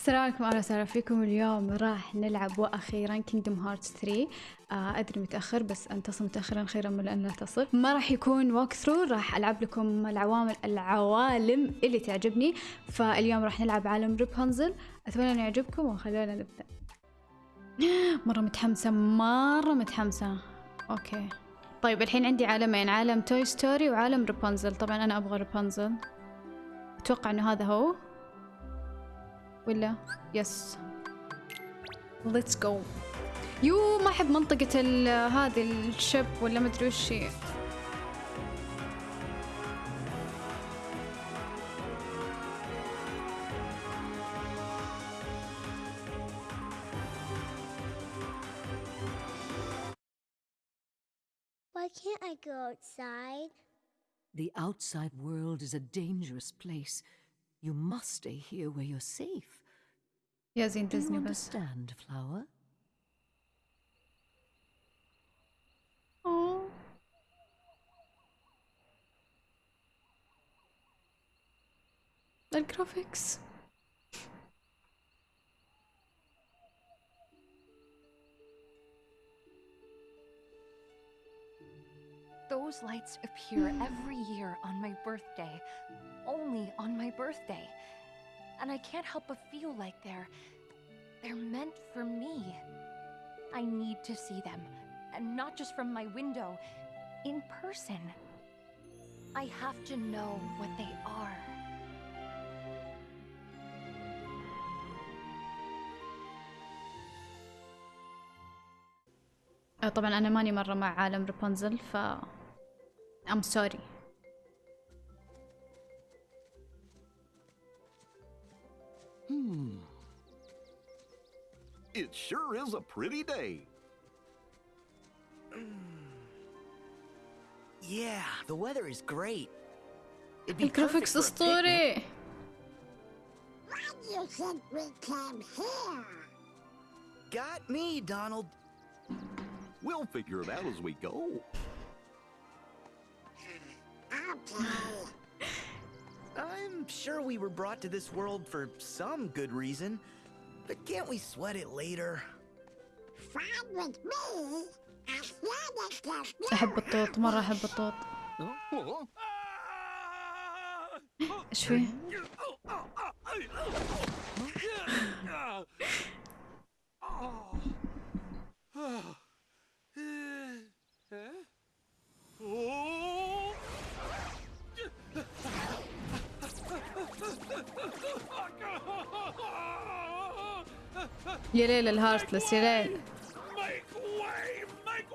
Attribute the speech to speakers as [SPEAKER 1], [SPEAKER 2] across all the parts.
[SPEAKER 1] السلام عليكم أهلا وسهلا فيكم اليوم؟ راح نلعب وأخيرا كينجدم هارتس 3 آه أدري متأخر بس ان تصل متاخرا خيرا من أن لا تصل. ما راح يكون ووك ثرو راح ألعب لكم العوامل العوالم اللي تعجبني. فاليوم راح نلعب عالم ريبونزل أتمنى انه يعجبكم وخلونا نبدأ. مرة متحمسة مرة متحمسة. أوكي. طيب الحين عندي عالمين عالم توي ستوري وعالم ريبونزل طبعا أنا أبغى ريبونزل أتوقع إنه هذا هو. ولا يس ليتس جو يو ما احب منطقة ال- هذه الشب ولا مدري وش هي
[SPEAKER 2] Why can't I go outside?
[SPEAKER 3] The outside world is a dangerous place. You must stay here where you're safe. Ja, sind
[SPEAKER 1] das nur
[SPEAKER 3] was. Flower?
[SPEAKER 1] Oh. That graphics.
[SPEAKER 4] Those lights appear every year on my birthday. Only on my birthday And I can't help but feel like they're. they're meant for me. I need to see them. And not just from my window, in person. I have to know what they are.
[SPEAKER 1] آه، طبعا انا ماني مرة مع عالم رابنزل ف I'm sorry
[SPEAKER 5] Hmm. It sure is a pretty day.
[SPEAKER 6] Yeah, the weather is great. It'd be perfect,
[SPEAKER 1] perfect
[SPEAKER 6] for
[SPEAKER 2] the story. You said we came here.
[SPEAKER 6] Got me, Donald.
[SPEAKER 5] We'll figure it out as we go.
[SPEAKER 2] Hmm, okay.
[SPEAKER 6] I'm sure we were brought to this world for some good reason, but can't we sweat it later?
[SPEAKER 2] Fine with me. As long as there's no
[SPEAKER 1] احب الطوط مرة احب الطوط
[SPEAKER 5] Huh?
[SPEAKER 1] ايش فيه؟ Jireel el heartless, Jireel.
[SPEAKER 5] Make way! Make!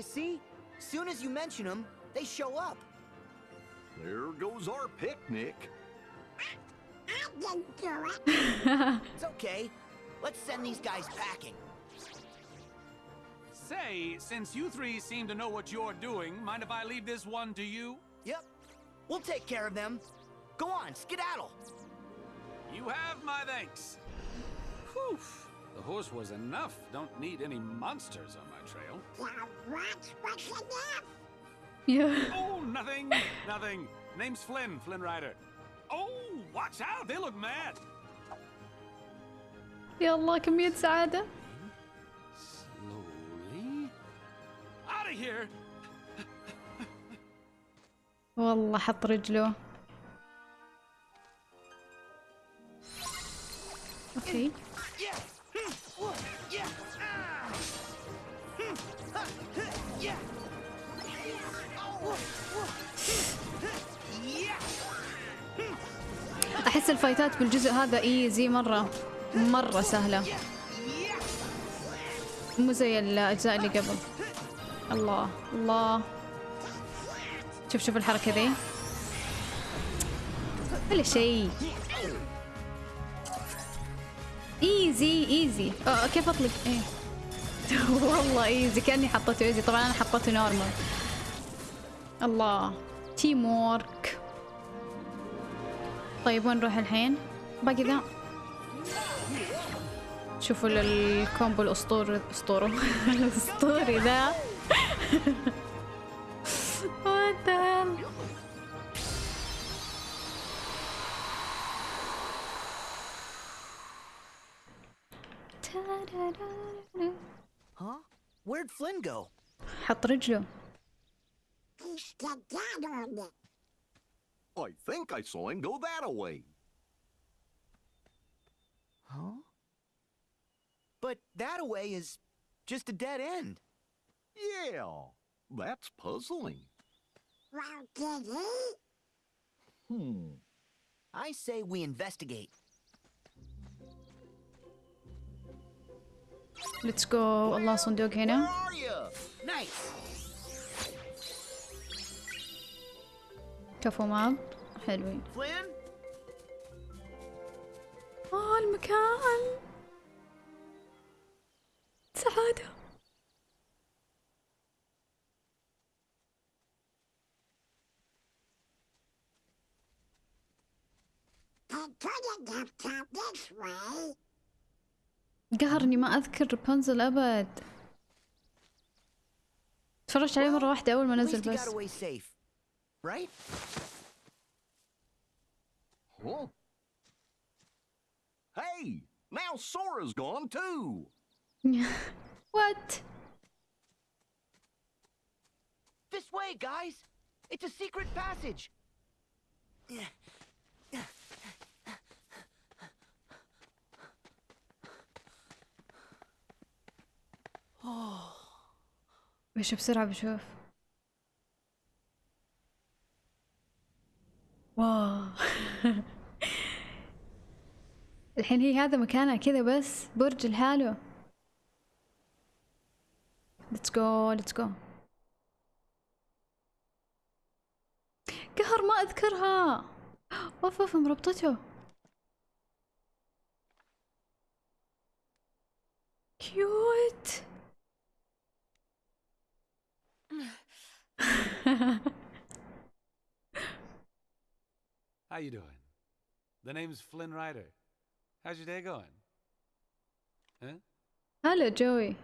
[SPEAKER 6] You see, soon as you mention them, they show up.
[SPEAKER 5] There goes our picnic.
[SPEAKER 6] it's okay. Let's send these guys packing.
[SPEAKER 7] Say, since you three seem to know what you're doing, mind if I leave this one to you?
[SPEAKER 6] Yep, we'll take care of them. Go on, skedaddle.
[SPEAKER 7] You have my thanks. Whew. The horse was enough. Don't need any monsters on my trail.
[SPEAKER 2] Now what was enough?
[SPEAKER 1] يا
[SPEAKER 7] Oh, nothing, nothing. Name's Flynn, Flynn Rider. Oh, watch out, they look mad.
[SPEAKER 1] يا الله كمية سعادة والله حط رجله.
[SPEAKER 6] أوكي.
[SPEAKER 1] أحس الفايتات بالجزء هذا ايزي مرة. مرة سهلة. مو زي الأجزاء اللي قبل. الله الله. شوف شوف الحركة ذي ولا شيء. ايزي ايزي أه كيف أطلق؟ إيه. والله ايزي كأني حطيته ايزي طبعا أنا حطيته نورمال الله. تيم وورك طيب وين نروح الحين؟ باقي ذا. شوفوا ال- الكومبو الأسطوري اسطوره الأسطوري ذا. What the hell
[SPEAKER 6] Huh? Where'd Flynn go?
[SPEAKER 1] حط رجله
[SPEAKER 2] He's the dad on it.
[SPEAKER 5] I think I saw him go that away.
[SPEAKER 6] Huh? But that away is just a dead end.
[SPEAKER 5] Yeah, that's puzzling.
[SPEAKER 2] Well, did he?
[SPEAKER 5] Hmm.
[SPEAKER 6] I say we investigate.
[SPEAKER 1] ليتس جو الله صندوق
[SPEAKER 6] Where
[SPEAKER 1] هنا
[SPEAKER 6] are you? Nice.
[SPEAKER 1] كفو ماب حلوين
[SPEAKER 6] Flynn?
[SPEAKER 1] اه المكان سعادة
[SPEAKER 2] He couldn't have come this way.
[SPEAKER 1] قهرني ما اذكر رابنزل ابد تفرجت عليه مرة واحدة أول ما
[SPEAKER 6] At least
[SPEAKER 1] نزل
[SPEAKER 6] he got
[SPEAKER 1] بس
[SPEAKER 6] away safe. Right?
[SPEAKER 5] Huh? Hey, now Sora's gone too.
[SPEAKER 1] وات
[SPEAKER 6] This way, guys! It's a secret passage!
[SPEAKER 1] بشوف بسرعة بشوف. واو. الحين هي هذا مكانها كذا بس برج لحاله ليتس جو ليتس جو قهر ما أذكرها. أوف أوف مربطته. كيوت
[SPEAKER 7] How you doing? The name's Flynn Rider. How's your day going? Huh?
[SPEAKER 1] Hello, Joey.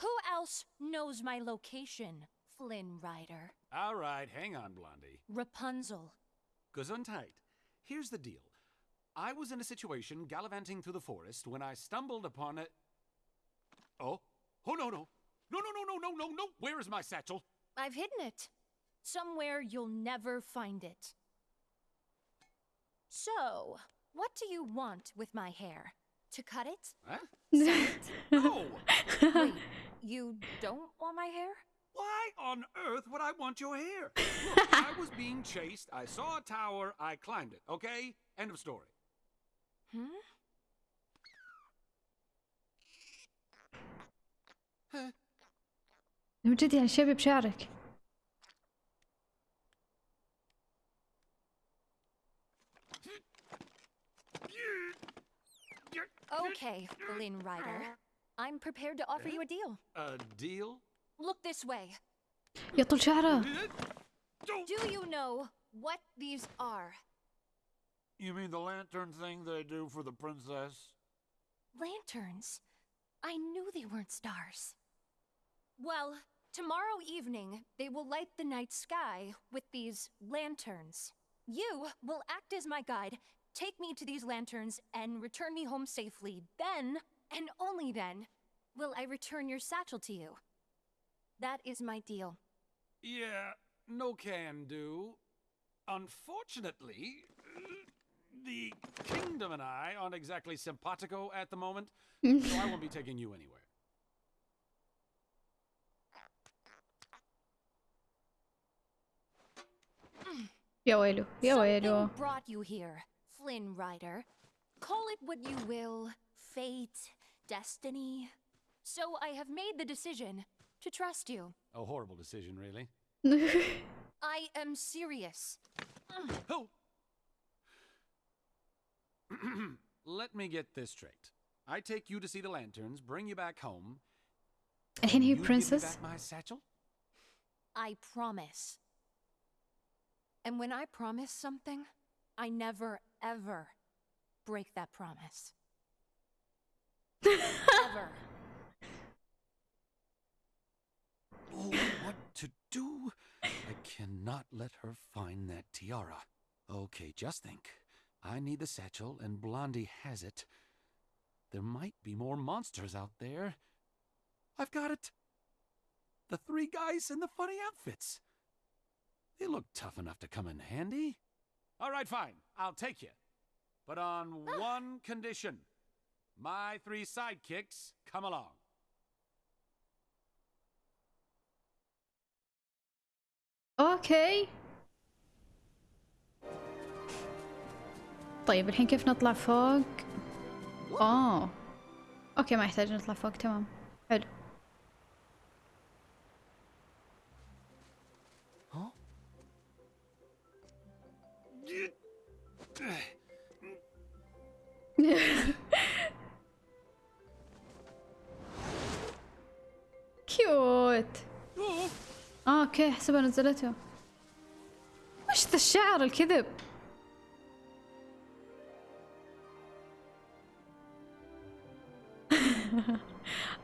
[SPEAKER 8] Who else knows my location, Flynn Rider?
[SPEAKER 7] All right, hang on, Blondie.
[SPEAKER 8] Rapunzel.
[SPEAKER 7] Gesundheit. Here's the deal. I was in a situation gallivanting through the forest when I stumbled upon a... Oh? Oh, no, no. No, no, no, no, no, no, no. Where is my satchel?
[SPEAKER 8] I've hidden it. Somewhere you'll never find it. So, what do you want with my hair? To cut it?
[SPEAKER 7] Huh?
[SPEAKER 8] It?
[SPEAKER 7] No!
[SPEAKER 8] Wait, you don't want my hair?
[SPEAKER 7] Why on earth would I want your hair? Look, I was being chased. I saw a tower. I climbed it. Okay? End of story.
[SPEAKER 8] Hmm?
[SPEAKER 1] من جد يعني شبي بشعرك
[SPEAKER 8] Okay, Flynn Rider. I'm prepared to offer you a deal.
[SPEAKER 7] A deal?
[SPEAKER 8] Look this way.
[SPEAKER 1] يا
[SPEAKER 8] Do you know what these are?
[SPEAKER 7] You mean the lantern thing they do for the princess?
[SPEAKER 8] Lanterns? I knew they weren't stars. Well, tomorrow evening, they will light the night sky with these lanterns. You will act as my guide, take me to these lanterns, and return me home safely. Then, and only then, will I return your satchel to you. That is my deal.
[SPEAKER 7] Yeah, no can do. Unfortunately, the kingdom and I aren't exactly simpatico at the moment, so I won't be taking you anywhere.
[SPEAKER 1] Joelho,
[SPEAKER 8] Something brought you here, Flynn Rider. Call it what you will, fate, destiny. So I have made the decision to trust you.
[SPEAKER 7] A horrible decision, really.
[SPEAKER 8] I am serious.
[SPEAKER 7] Oh. Let me get this straight. I take you to see the lanterns, bring you back home.
[SPEAKER 1] And,
[SPEAKER 7] you, princess? my satchel?
[SPEAKER 8] I promise. And when I promise something, I never, ever break that promise. Ever.
[SPEAKER 7] Oh, what to do? I cannot let her find that tiara. Okay, just think. I need the satchel, and Blondie has it. There might be more monsters out there. I've got it! The three guys in the funny outfits. They look tough enough to come in handy. All right, fine. I'll take you. But on one condition my three sidekicks come along.
[SPEAKER 1] اوكي طيب الحين كيف نطلع فوق اه اوكي ما يحتاج نطلع فوق تمام حلو كيوت آه أوكي حسبها نزلته وش ذا الشعر الكذب؟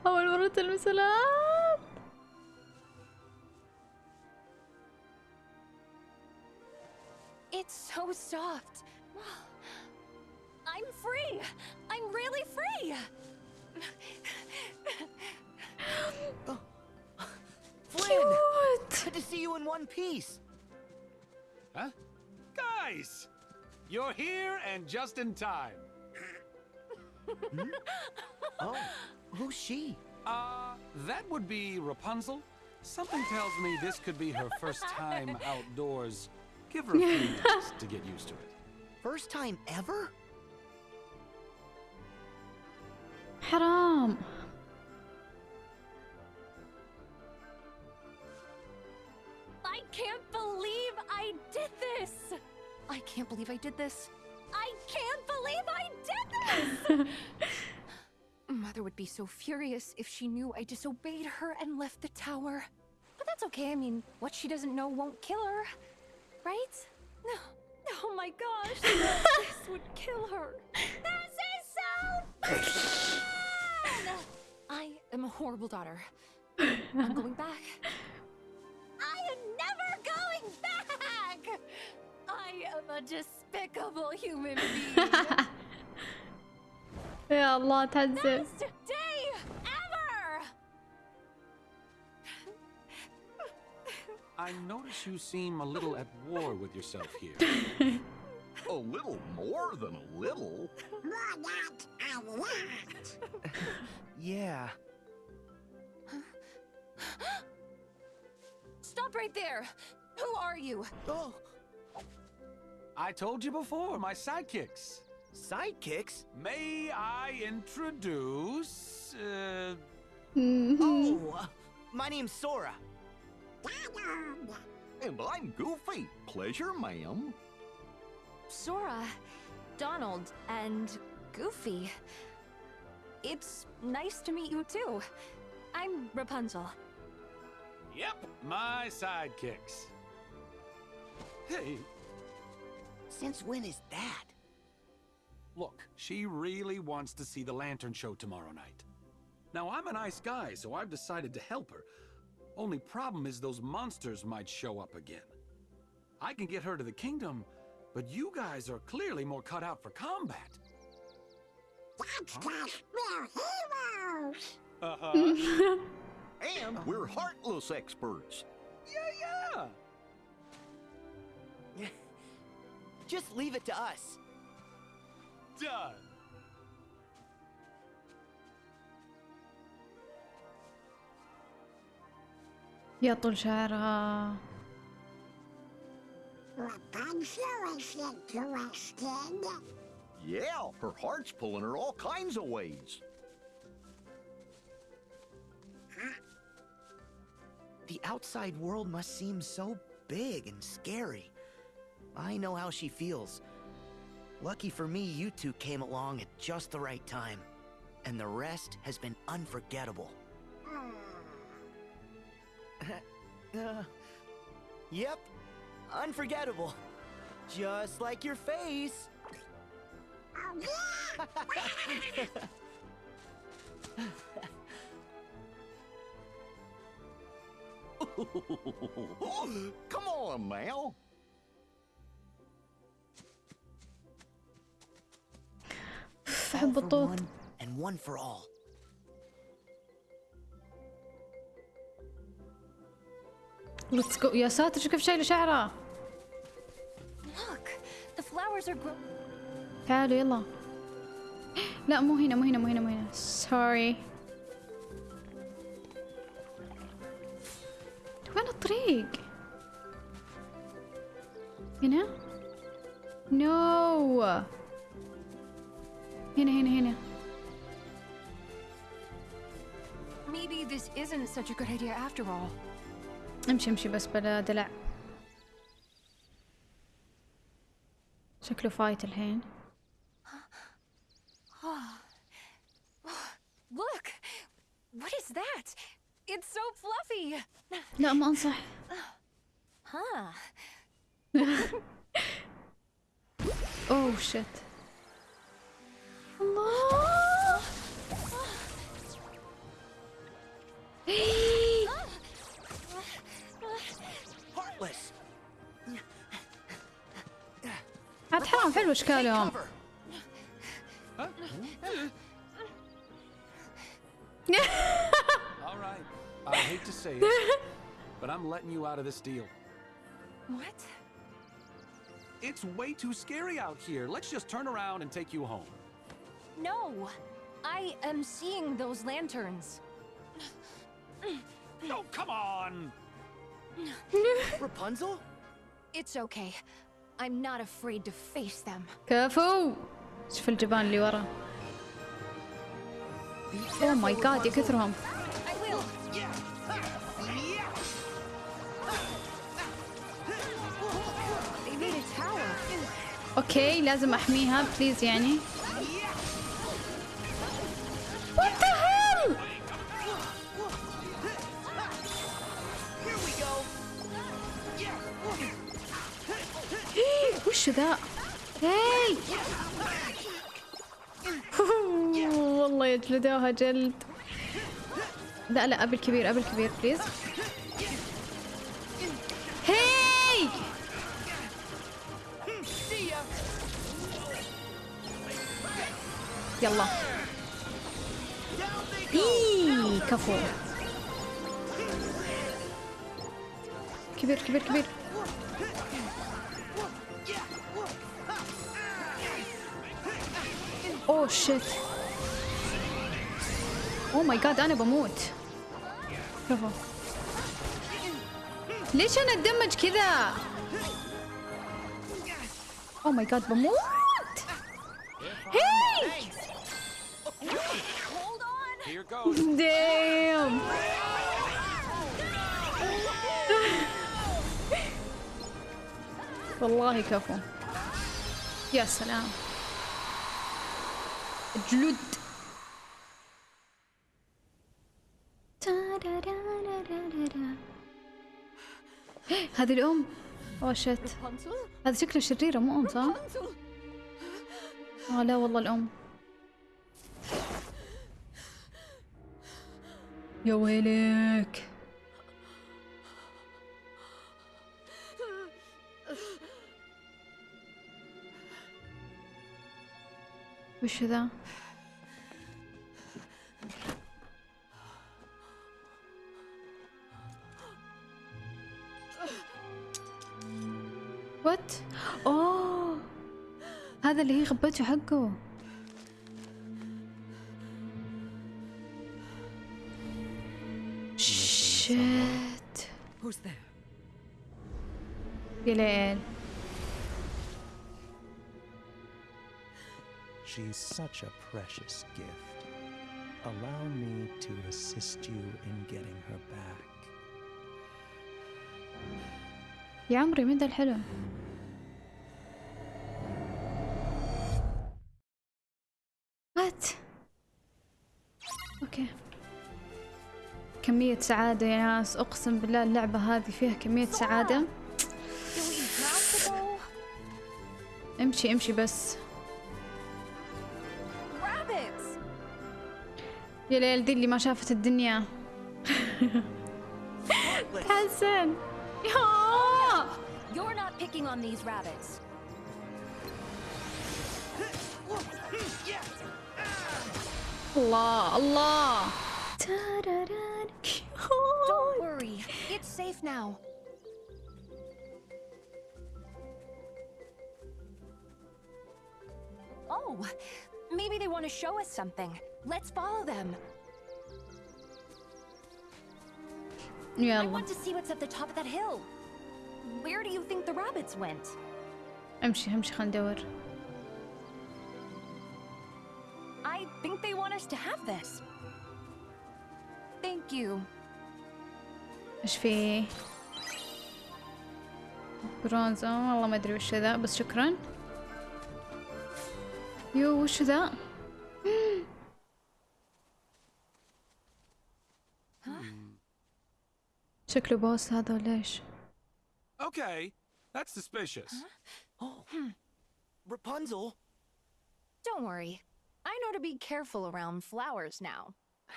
[SPEAKER 1] أول مرة تلمس الأرض.
[SPEAKER 8] It's so soft.
[SPEAKER 6] see you in one piece.
[SPEAKER 7] Huh? Guys! You're here and just in time.
[SPEAKER 6] Oh, who's she?
[SPEAKER 7] Uh, that would be Rapunzel. Something tells me this could be her first time outdoors. Give her a few minutes to get used to it.
[SPEAKER 6] First time ever?
[SPEAKER 1] حرام
[SPEAKER 8] I can't believe I did this. I can't believe I did this. Mother would be so furious if she knew I disobeyed her and left the tower. But that's okay. I mean, what she doesn't know won't kill her. Right? No. Oh my gosh. this would kill her. This is so bad! I am a horrible daughter. I'm going back. I am never going back! I am a despicable human being. yeah, Allah
[SPEAKER 7] I notice you seem a little at war with yourself here.
[SPEAKER 5] a little more than a little.
[SPEAKER 2] More not a lot.
[SPEAKER 6] yeah.
[SPEAKER 8] Stop right there. Who are you?
[SPEAKER 6] Oh,
[SPEAKER 7] I told you before, my sidekicks.
[SPEAKER 6] sidekicks?
[SPEAKER 7] May I introduce. Uh,
[SPEAKER 6] Oh, uh, my name's Sora.
[SPEAKER 5] And I'm Goofy. Pleasure, ma'am.
[SPEAKER 8] Sora, Donald, and Goofy. It's nice to meet you too. I'm Rapunzel.
[SPEAKER 7] yep, my sidekicks. Hey,
[SPEAKER 6] Since when is that?
[SPEAKER 7] look, she really wants to see the lantern show tomorrow night. Now, I'm a nice guy, so I've decided to help her. Only problem is those monsters might show up again. I can get her to the kingdom, but you guys are clearly more cut out for combat.
[SPEAKER 2] That's cause we're heroes.
[SPEAKER 7] Uh-huh.
[SPEAKER 5] And we're heartless experts.
[SPEAKER 7] yeah, yeah.
[SPEAKER 6] Just leave it to us.
[SPEAKER 7] Done.
[SPEAKER 1] يا طول شعرها
[SPEAKER 2] Rapunzel is interested.
[SPEAKER 5] Yeah, her heart's pulling her all kinds of ways.
[SPEAKER 6] The outside world must seem so big and scary. I know how she feels. Lucky for me, you two came along at just the right time. And the rest has been unforgettable. uh, yep, unforgettable. Just like your face.
[SPEAKER 5] Come on, Mal.
[SPEAKER 1] أحب الطوط. Let's go. يا ساتر شو كيف شايلة شعره تعالوا يلا. لا مو هنا مو هنا مو هنا مو هنا. سوري وين الطريق؟ هنا؟ نو no. هنا هنا هنا
[SPEAKER 4] Maybe this isn't such a good idea after all.
[SPEAKER 1] امشي امشي بس بلا دلع شكله فايت الحين
[SPEAKER 8] Look! What is that? It's so fluffy!
[SPEAKER 1] لا ما انصح
[SPEAKER 8] Huh.
[SPEAKER 1] اوه شت
[SPEAKER 6] Heartless.
[SPEAKER 1] Attends,
[SPEAKER 6] fais.
[SPEAKER 7] All right. I hate to say it, but I'm letting you out of this deal.
[SPEAKER 8] What?
[SPEAKER 7] It's way too scary out here. Let's just turn around and take you home.
[SPEAKER 8] No! I am seeing those lanterns.
[SPEAKER 7] Oh, come on!
[SPEAKER 6] Rapunzel?
[SPEAKER 8] It's okay. I'm not afraid to face them.
[SPEAKER 1] كفو شوف الجبان اللي ورا اوه ماي جاد يا كثرهم
[SPEAKER 8] I will! They made a tower.
[SPEAKER 1] اوكي لازم احميها بليز يعني وش ذا هاي! والله يجلدوها جلد. لا لا ابي الكبير ابي الكبير بليز هاي! يلا. إيه كفو. كبير كبير كبير. اوه شيت اوه ماي جاد أنا بموت. كفو ليش أنا اتدمج كذا اوه ماي جاد بموت.
[SPEAKER 7] Goes.
[SPEAKER 1] دايم والله كفو. يا سلام. جلد هذه الأم. اوه شت? هذا شكله شريرة مو أم صح؟ آه لا والله الأم. يا ويلك. وش ذا؟ وات؟ اوه هذا اللي هي غبته حقه شيت? يا ليل
[SPEAKER 9] such a precious gift. Allow me to assist you in getting her back.
[SPEAKER 1] يا عمري من ذا الحلم وات أوكي كمية سعادة يا ناس أقسم بالله اللعبة هذه فيها كمية سعادة? امشي امشي بس يا ليل دي اللي ما شافت الدنيا تحسن يا
[SPEAKER 8] You're not picking on these rabbits.
[SPEAKER 1] الله الله تاراران.
[SPEAKER 8] Don't worry, it's safe now. Oh, maybe they want to show us something. Let's follow them. I
[SPEAKER 1] يلا
[SPEAKER 8] want to see what's at the top of that hill. Where do you think the rabbits went?
[SPEAKER 1] امشي امشي خلينا ندور
[SPEAKER 8] I think they want us to have this. Thank you.
[SPEAKER 1] ايش في برونز آه، والله ما ادري وش ذا بس شكرا يو وش ذا شكله بوس هذا ولا ايش
[SPEAKER 7] Okay, that's suspicious.
[SPEAKER 6] Rapunzel?
[SPEAKER 8] Don't worry. I know to be careful around flowers now.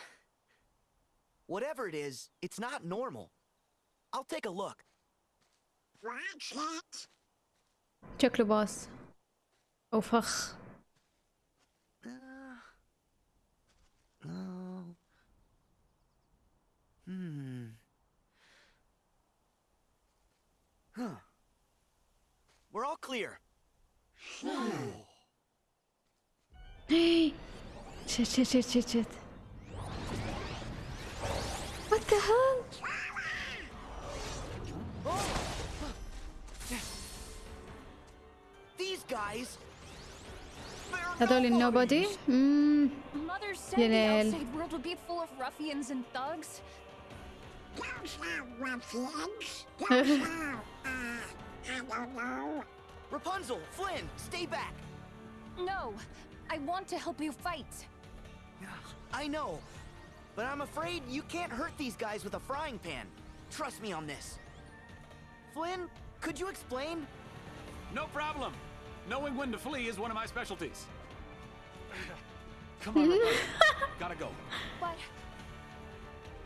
[SPEAKER 6] Whatever it is, it's not normal. I'll take a look.
[SPEAKER 2] Watch it.
[SPEAKER 1] شكله بوس او فخ
[SPEAKER 6] No. Hmm. Huh. We're all clear.
[SPEAKER 1] shit, shit, shit, shit, shit. What the hell?
[SPEAKER 6] These guys.
[SPEAKER 1] Not only nobody. Mm.
[SPEAKER 8] Mother said the outside world would be full of ruffians and thugs.
[SPEAKER 2] Those are ruffians. Those are, uh, I don't know.
[SPEAKER 6] Rapunzel, Flynn, stay back.
[SPEAKER 8] No, I want to help you fight.
[SPEAKER 6] I know, but I'm afraid you can't hurt these guys with a frying pan. Trust me on this. Flynn, could you explain?
[SPEAKER 7] No problem. Knowing when to flee is one of my specialties. Come on, Gotta go.
[SPEAKER 8] But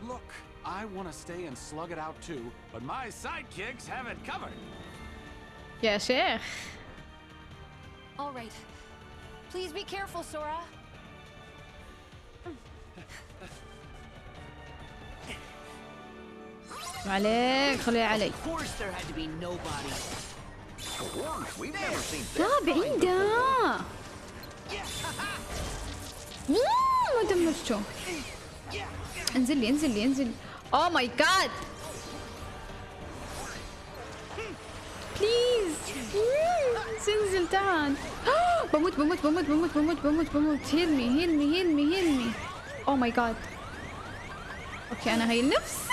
[SPEAKER 7] Look, I want to stay and slug it out too, but my sidekicks have it covered.
[SPEAKER 1] يا شيخ
[SPEAKER 8] all right. Please be careful, Sora.
[SPEAKER 1] ما عليك خليها علي
[SPEAKER 6] Of course there had to be nobody.
[SPEAKER 5] Dwarves, we've never seen this.
[SPEAKER 1] لا بعيدة مم، ما دمجته انزل لي انزل لي انزل اوه ماي جاد بليز انزل تعال بموت بموت بموت بموت بموت بموت بموت هيل مي هيل مي هيل مي هيل مي اوه ماي جاد أوكي أنا هي نفسي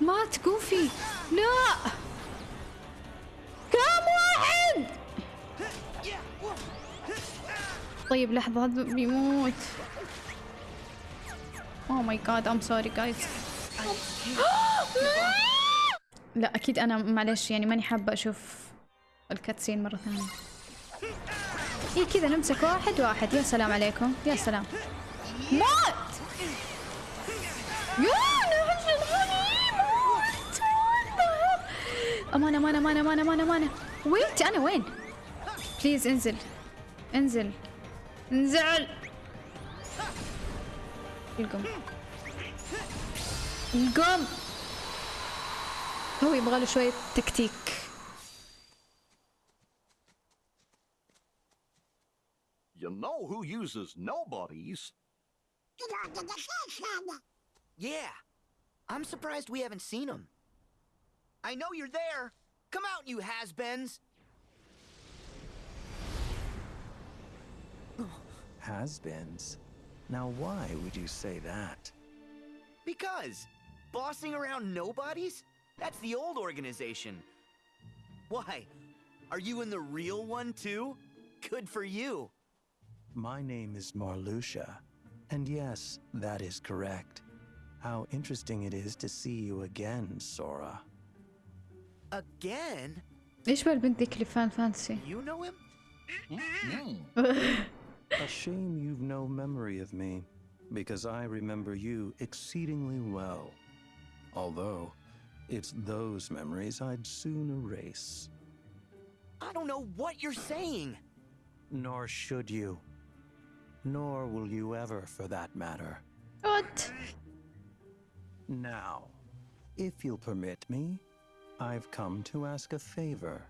[SPEAKER 1] مات جوفي لا كم واحد طيب لحظة هذا بيموت. اوه ماي جاد ام سوري جايز لا أكيد أنا معلش يعني ماني حابة أشوف الكاتسين مرة ثانية. إيه كذا نمسك واحد واحد. يا سلام عليكم يا سلام. مات! يا موت أمان أمان أمان أمان أمان أمان ويت أنا وين؟ بليز انزل. انزل. انزل القم القم هو يبغى له شوية تكتيك
[SPEAKER 5] You know who uses nobodies?
[SPEAKER 2] Get on to the station.
[SPEAKER 6] Yeah. I'm surprised we haven't seen him. I know you're there. Come out, you has-beens.
[SPEAKER 9] Has-beens. Now why would you say that?
[SPEAKER 6] Because bossing around nobodies? That's the old organization. Why? Are you in the real one too? Good for you.
[SPEAKER 9] My name is Marluxia, and yes, that is correct. How interesting it is to see you again, Sora.
[SPEAKER 6] Again?
[SPEAKER 1] ايش بالبنت ذيك اللي فان فانتسي
[SPEAKER 6] You know him?
[SPEAKER 9] A shame you've no memory of me, because I remember you exceedingly well. Although, it's those memories I'd soon erase.
[SPEAKER 6] I don't know what you're saying.
[SPEAKER 9] Nor should you. Nor will you ever, for that matter.
[SPEAKER 1] What?
[SPEAKER 9] Now, if you'll permit me, I've come to ask a favor.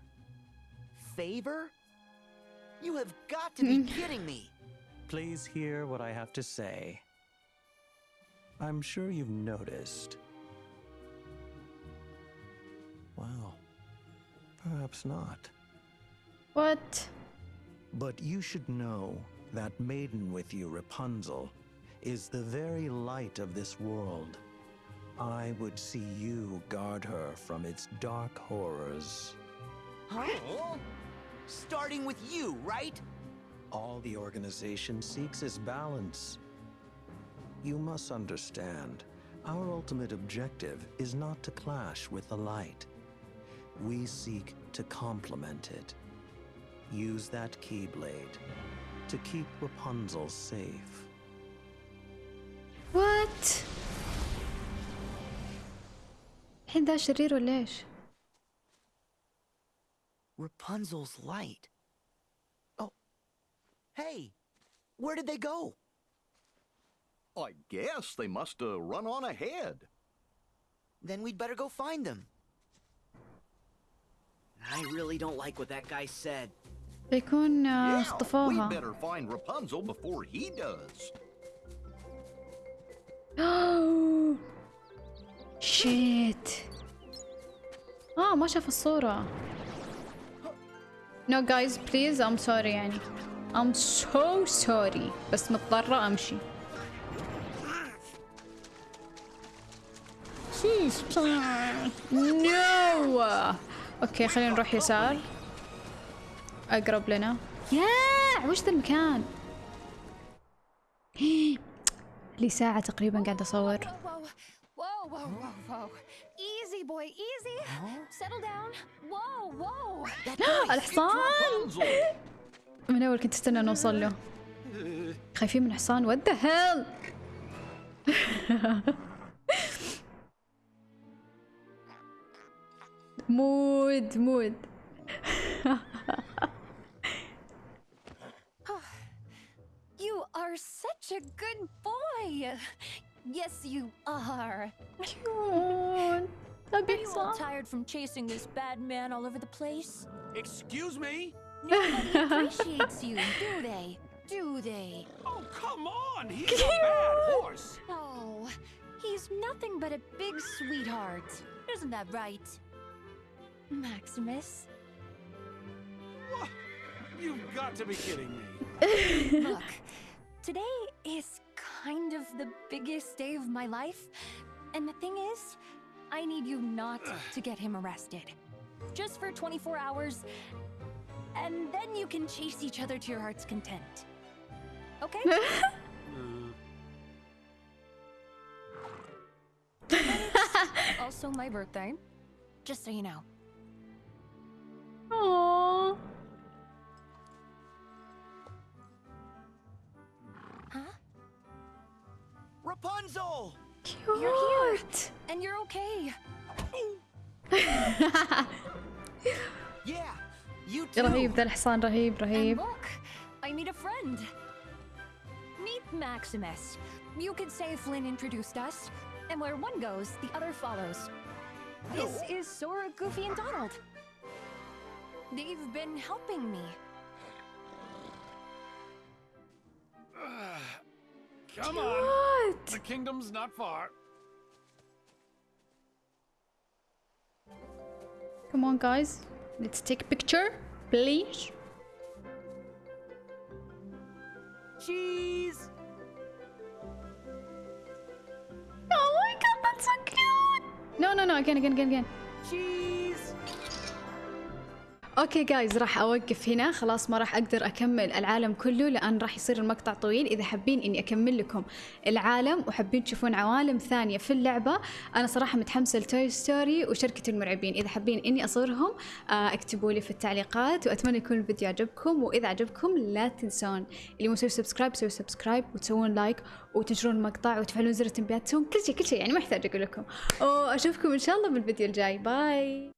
[SPEAKER 6] Favor? You have got to be mm. kidding me.
[SPEAKER 9] Please hear what I have to say. I'm sure you've noticed. Well, perhaps not.
[SPEAKER 1] What?
[SPEAKER 9] But you should know that maiden with you, Rapunzel, is the very light of this world. I would see you guard her from its dark horrors.
[SPEAKER 6] Huh? Starting with you, right?
[SPEAKER 9] All the organization seeks is balance. You must understand, our ultimate objective is not to clash with the light. We seek to complement it. Use that Keyblade to keep Rapunzel safe.
[SPEAKER 1] What? الحين ذا شرير ولا ايش؟
[SPEAKER 6] Rapunzel's light. Oh. Hey, where did they go?
[SPEAKER 5] I guess they must have run on ahead.
[SPEAKER 6] Then we'd better go find them. I really don't like what that guy said.
[SPEAKER 1] بيكون آه،
[SPEAKER 5] Yeah, we
[SPEAKER 1] اصطفوها
[SPEAKER 5] better find Rapunzel before he does.
[SPEAKER 1] شيت اه ما شاف الصورة No guys please I'm sorry يعني I'm so sorry. بس مضطرة أمشي. نو أوكي خلينا نروح يسار. أقرب لنا. يا وش ذا المكان؟ لي ساعة تقريبا
[SPEAKER 6] قاعد أصور.
[SPEAKER 1] الحصان! من اول كنت استنى نوصل له خايفين من حصان what the hell مود مود
[SPEAKER 8] You are such a good boy. Yes, you are.
[SPEAKER 1] ابي
[SPEAKER 8] Are you all
[SPEAKER 1] حصان
[SPEAKER 8] tired from chasing this bad man all over the place?
[SPEAKER 7] Excuse me?
[SPEAKER 8] Nobody appreciates you, do they? Do they?
[SPEAKER 7] Oh, come on! He's a bad horse!
[SPEAKER 8] Oh, he's nothing but a big sweetheart. Isn't that right? Maximus?
[SPEAKER 7] What? You've got to be kidding me.
[SPEAKER 8] Look, today is kind of the biggest day of my life. And the thing is, I need you not to get him arrested. Just for 24 hours, and then you can chase each other to your heart's content. Okay? also my birthday. Just so you know.
[SPEAKER 1] Aww.
[SPEAKER 8] Huh?
[SPEAKER 6] Rapunzel!
[SPEAKER 1] Cute! You're here!
[SPEAKER 8] And you're okay!
[SPEAKER 6] yeah! you too.
[SPEAKER 1] رهيب ذا الحصان رهيب
[SPEAKER 8] And
[SPEAKER 1] رهيب
[SPEAKER 8] look, I meet a friend. Meet Maximus. You could say Flynn introduced us, and where one goes, the other follows. This is Sora, Goofy, and Donald. They've been helping me.
[SPEAKER 7] Come on!
[SPEAKER 1] كيوت
[SPEAKER 7] The kingdom's not far.
[SPEAKER 1] Come on guys let's take a picture please
[SPEAKER 6] Cheese!
[SPEAKER 1] Oh my god, that's so cute! No, no, no, again, again, again, again.
[SPEAKER 6] Cheese!
[SPEAKER 1] أوكي جايز راح أوقف هنا. خلاص ما راح أقدر أكمل العالم كله لأن راح يصير المقطع طويل. إذا حابين إني أكمل لكم العالم وحابين تشوفون عوالم ثانية في اللعبة أنا صراحة متحمسة لتوي ستوري وشركة المرعبين. إذا حابين إني أصورهم آه، اكتبوا لي في التعليقات وأتمنى يكون الفيديو عجبكم. وإذا عجبكم لا تنسون اللي مو مسوي سبسكرايب سووا سبسكرايب وتسوون لايك وتنشرون المقطع وتفعلون زر التنبيهات تسوون كل شيء كل شيء. يعني ما احتاج أقول لكم. وأشوفكم إن شاء الله بالفيديو الجاي. باي